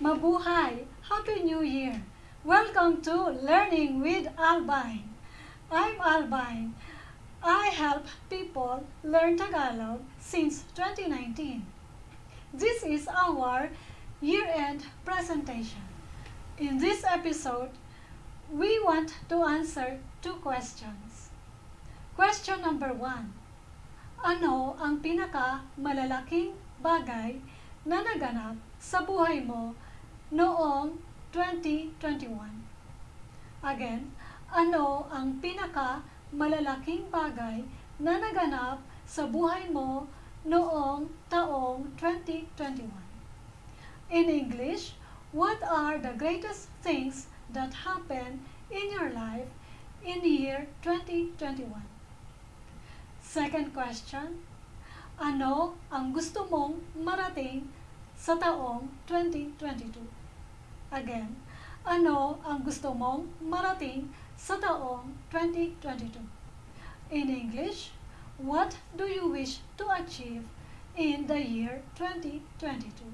Mabuhay! Happy New Year! Welcome to Learning with Albine. I'm Albine. I help people learn Tagalog since 2019. This is our year-end presentation. In this episode, we want to answer two questions. Question number one. Ano ang pinaka malalaking bagay na naganap sa buhay mo noong 2021. Again, ano ang pinaka malalaking bagay na naganap sa buhay mo noong taong 2021? In English, what are the greatest things that happened in your life in year 2021? Second question, ano ang gusto mong marating sa taong 2022? Again, ano ang gusto mong marating sa taong 2022? In English, what do you wish to achieve in the year 2022?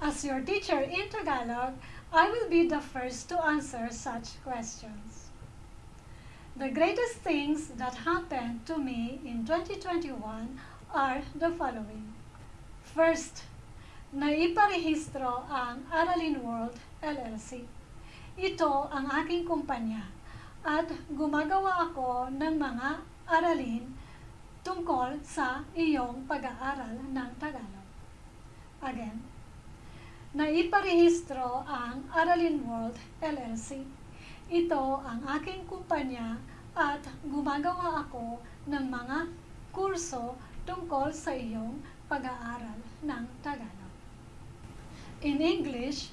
As your teacher in Tagalog, I will be the first to answer such questions. The greatest things that happened to me in 2021 are the following. First, naiparehistro ang Aralin World LLC. Ito ang aking kumpanya at gumagawa ako ng mga aralin tungkol sa iyong pag-aaral ng Tagalog. Again, naiparehistro ang Aralin World LLC ito ang aking kumpanya at gumagawa ako ng mga kurso tungkol sa iyong pag-aaral ng Tagalog. In English,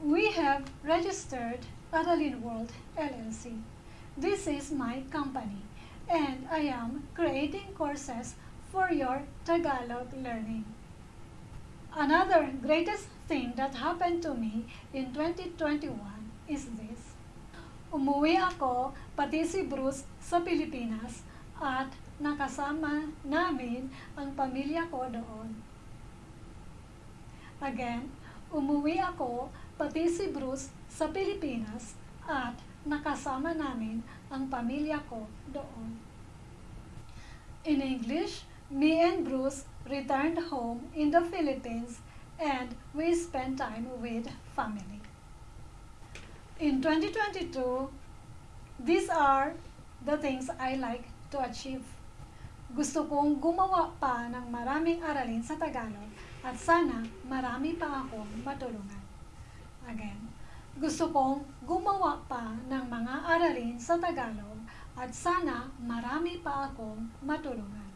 we have registered Aralin World LLC. This is my company and I am creating courses for your Tagalog learning. Another greatest thing that happened to me in 2021 is this. Umuwi ako, pati si Bruce, sa Pilipinas at nakasama namin ang pamilya ko doon. Again, umuwi ako, pati si Bruce, sa Pilipinas at nakasama namin ang pamilya ko doon. In English, me and Bruce returned home in the Philippines and we spent time with family. In 2022, these are the things I like to achieve. Gusto kong gumawa pa ng maraming aralin sa Tagalog at sana marami pa akong matulungan. Again, gusto kong gumawa pa ng mga aralin sa Tagalog at sana marami pa akong matulungan.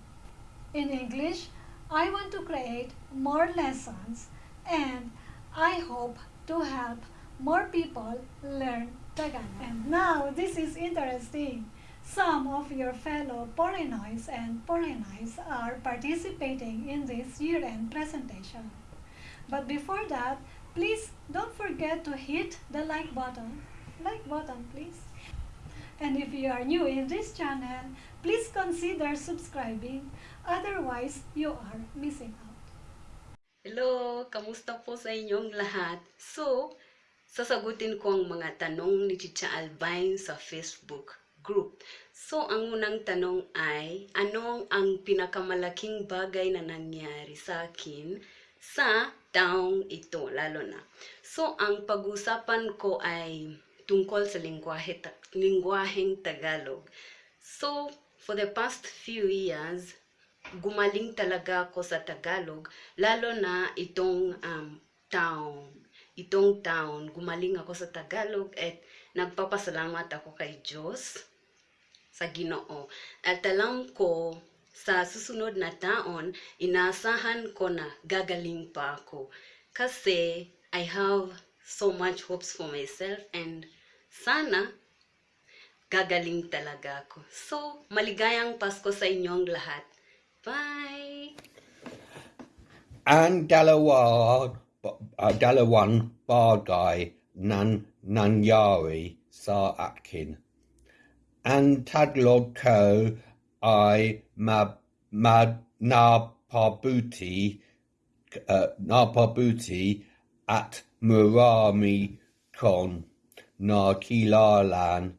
In English, I want to create more lessons and I hope to help more people learn Tagalog. And now, this is interesting. Some of your fellow Porinois and Porinois are participating in this year-end presentation. But before that, please don't forget to hit the like button. Like button, please. And if you are new in this channel, please consider subscribing. Otherwise, you are missing out. Hello! Kamusta po sa inyong lahat? So, sasagutin ko ang mga tanong ni Chicha Albine sa Facebook group. So, ang unang tanong ay, anong ang pinakamalaking bagay na nangyari sa akin sa taong ito, lalo na. So, ang pag-usapan ko ay tungkol sa lingwahe, lingwaheng Tagalog. So, for the past few years, gumaling talaga ako sa Tagalog, lalo na itong um, taong itong taon, gumaling ako sa Tagalog at nagpapasalamat ako kay Diyos sa Ginoo. At alam ko, sa susunod na taon, inasahan ko na gagaling pa ako. Kasi I have so much hopes for myself and sana gagaling talaga ako. So, maligayang Pasko sa inyong lahat. Bye! And dalawa uh, Dalawan Bargai Nan Nanyari Sar Atkin. Ang taglog ko ay ma, ma, napabuti, uh, napabuti at marami kong nakilalan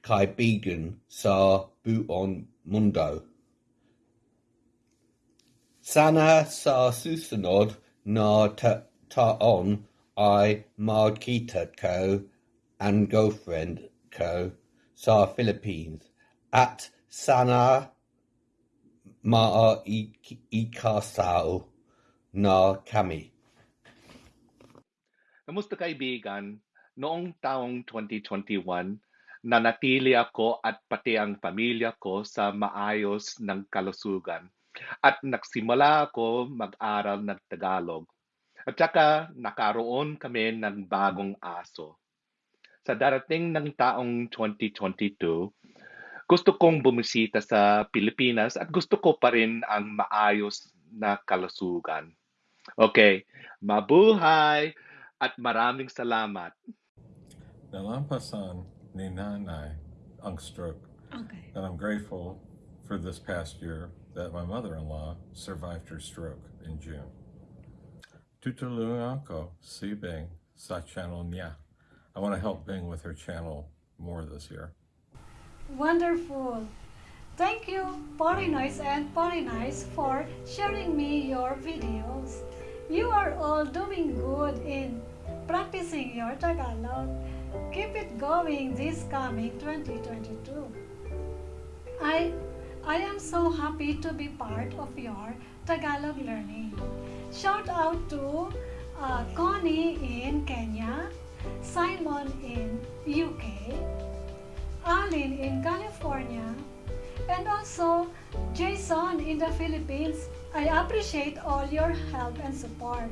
kaibigan sa buong mundo. Sana sa susunod na ta- taon ay magkita ko ang girlfriend ko sa Philippines at sana maikasal na kami. Kamusta kaibigan? Noong taong 2021, nanatili ako at pati ang pamilya ko sa maayos ng kalusugan. At nagsimula ako mag-aral ng Tagalog. At saka nakaroon kami ng bagong aso. Sa darating ng taong 2022, gusto kong bumisita sa Pilipinas at gusto ko pa rin ang maayos na kalusugan. Okay, mabuhay at maraming salamat. Nalampasan ni Nanay ang stroke, Okay. and I'm grateful for this past year that my mother-in-law survived her stroke in June. Tutulungan ko si Bing sa channel niya. I want to help Bing with her channel more this year. Wonderful. Thank you, Porinoise and Porinice, for sharing me your videos. You are all doing good in practicing your Tagalog. Keep it going this coming 2022. I I am so happy to be part of your Tagalog learning. Shout out to uh, Connie in Kenya, Simon in UK, Alin in California, and also Jason in the Philippines. I appreciate all your help and support.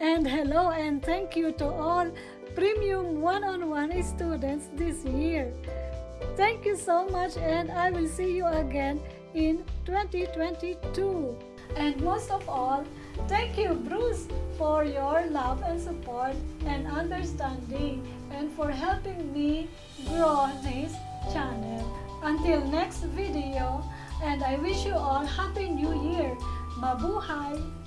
And hello and thank you to all premium one-on-one students this year. Thank you so much and I will see you again in 2022. And most of all, thank you Bruce for your love and support and understanding and for helping me grow this channel. Until next video and I wish you all happy new year. Mabuhay!